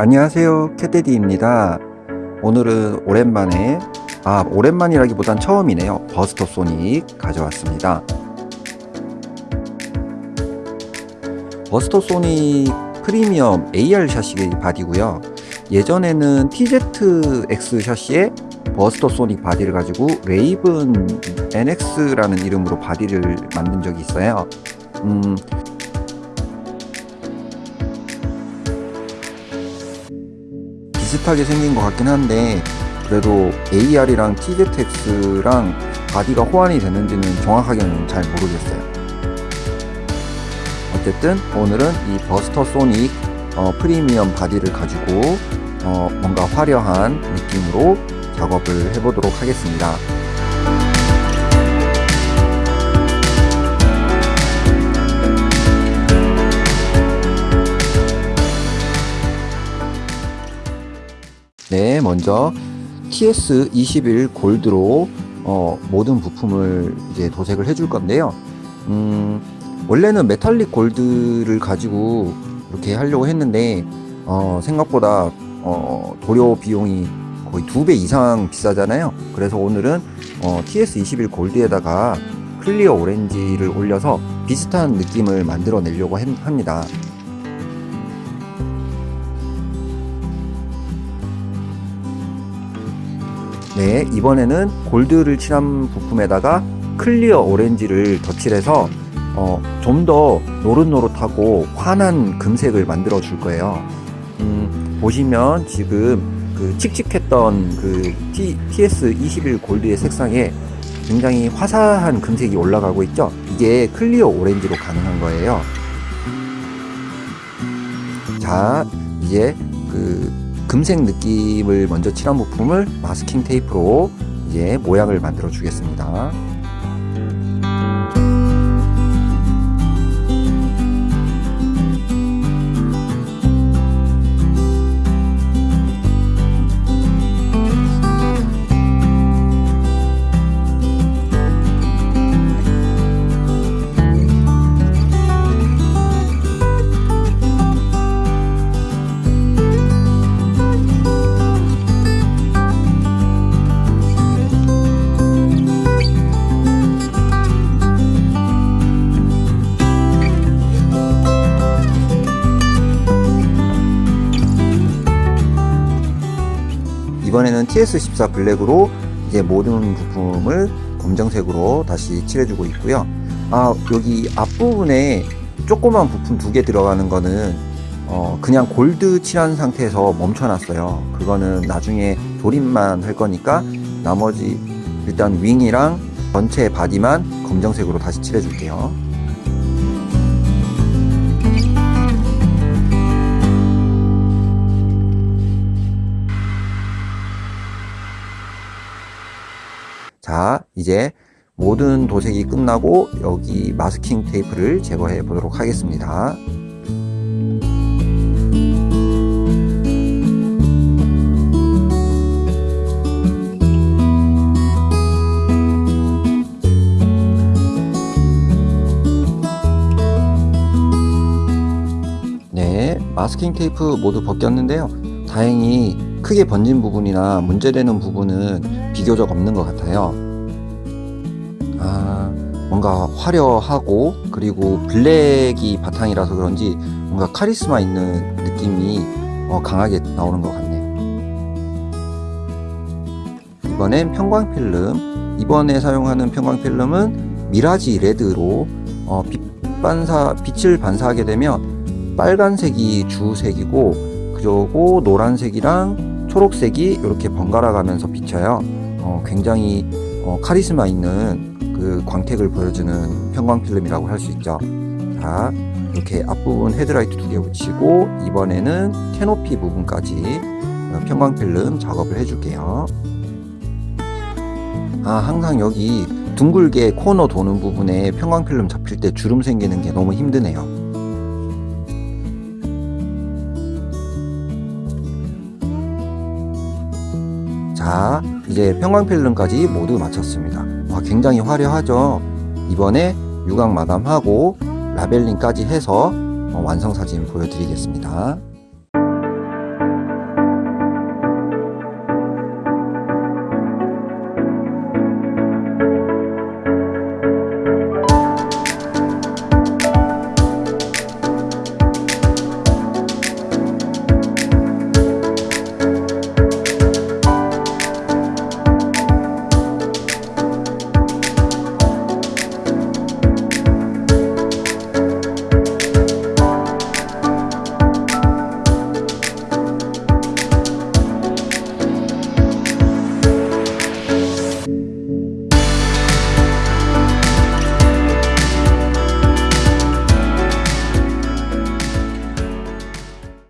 안녕하세요 캣데디입니다. 오늘은 오랜만에 아 오랜만이라기보단 처음이네요. Buster Sonic 가져왔습니다. Buster Sonic 프리미엄 AR 샤시 바디고요. 예전에는 TZX 샤시에 Buster Sonic 바디를 가지고 Raven NX라는 이름으로 바디를 만든 적이 있어요. 음, 비슷하게 생긴 것 같긴 한데 그래도 AR이랑 TZX랑 바디가 호환이 되는지는 정확하게는 잘 모르겠어요. 어쨌든 오늘은 이 Buster Sonic 어, 프리미엄 바디를 가지고 어, 뭔가 화려한 느낌으로 작업을 해보도록 하겠습니다 네, 먼저 TS21 골드로 어, 모든 부품을 이제 도색을 해줄 건데요. 음, 원래는 metallic gold를 가지고 이렇게 하려고 했는데 어, 생각보다 어, 도료 비용이 거의 두 배 이상 비싸잖아요. 그래서 오늘은 어, TS21 골드에다가 clear orange를 올려서 비슷한 느낌을 만들어 내려고 합니다. 네, 이번에는 골드를 칠한 부품에다가 clear orange를 덧칠해서 어, 좀 더 노릇노릇하고 환한 금색을 만들어 줄 거예요. 음, 보시면 지금 그 칙칙했던 그 T, TS21 골드의 색상에 굉장히 화사한 금색이 올라가고 있죠. 이게 clear orange로 가능한 거예요. 자, 이제 그 금색 느낌을 먼저 칠한 부품을 마스킹 테이프로 이제 모양을 만들어 주겠습니다. 이번에는 TS14 블랙으로 이제 모든 부품을 검정색으로 다시 칠해주고 있고요. 아 여기 앞부분에 조그만 부품 두 개 들어가는 거는 어, 그냥 골드 칠한 상태에서 멈춰놨어요. 그거는 나중에 조립만 할 거니까 나머지 일단 윙이랑 전체 바디만 검정색으로 다시 칠해줄게요. 자 이제 모든 도색이 끝나고 여기 마스킹 테이프를 제거해 보도록 하겠습니다. 네 마스킹 테이프 모두 벗겼는데요. 다행히 크게 번진 부분이나 문제되는 부분은 비교적 없는 것 같아요. 아 뭔가 화려하고 그리고 블랙이 바탕이라서 그런지 뭔가 카리스마 있는 느낌이 어, 강하게 나오는 것 같네요. 이번엔 편광필름. 이번에 사용하는 편광필름은 미라지 레드로 어, 빛 반사, 빛을 반사하게 되면 빨간색이 주색이고 그리고 노란색이랑 초록색이 이렇게 번갈아 가면서 비쳐요. 어, 굉장히 어, 카리스마 있는 그 광택을 보여주는 편광필름이라고 할 수 있죠. 자 이렇게 앞부분 헤드라이트 두 개 붙이고 이번에는 캐노피 부분까지 어, 편광필름 작업을 해줄게요. 아 항상 여기 둥글게 코너 도는 부분에 편광필름 잡힐 때 주름 생기는 게 너무 힘드네요 자 이제 편광필름까지 모두 마쳤습니다. 와, 굉장히 화려하죠? 이번에 유광 마감하고 라벨링까지 해서 어, 완성 사진 보여드리겠습니다